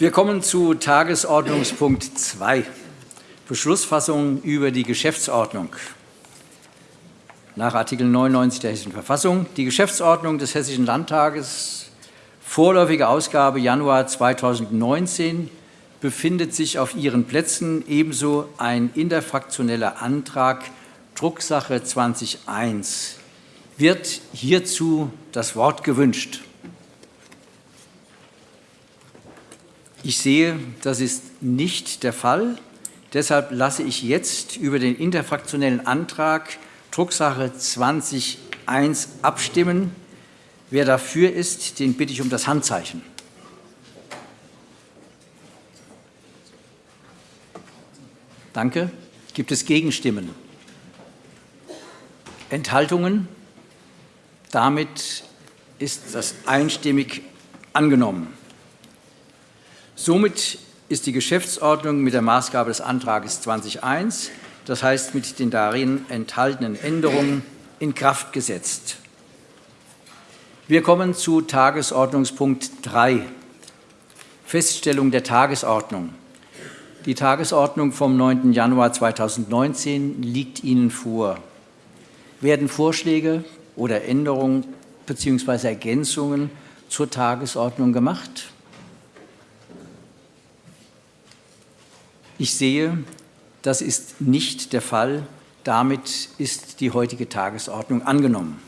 Wir kommen zu Tagesordnungspunkt 2, Beschlussfassung über die Geschäftsordnung. Nach Artikel 99 der Hessischen Verfassung die Geschäftsordnung des Hessischen Landtages, vorläufige Ausgabe Januar 2019, befindet sich auf Ihren Plätzen ebenso ein interfraktioneller Antrag Drucksache 20.1. Wird hierzu das Wort gewünscht? Ich sehe, das ist nicht der Fall. Deshalb lasse ich jetzt über den interfraktionellen Antrag Drucksache 20.1 abstimmen. Wer dafür ist, den bitte ich um das Handzeichen. Danke. Gibt es Gegenstimmen? Enthaltungen? Damit ist das einstimmig angenommen. Somit ist die Geschäftsordnung mit der Maßgabe des Antrags 20.1, das heißt mit den darin enthaltenen Änderungen, in Kraft gesetzt. Wir kommen zu Tagesordnungspunkt 3, Feststellung der Tagesordnung. Die Tagesordnung vom 9. Januar 2019 liegt Ihnen vor. Werden Vorschläge oder Änderungen bzw. Ergänzungen zur Tagesordnung gemacht? Ich sehe, das ist nicht der Fall. Damit ist die heutige Tagesordnung angenommen.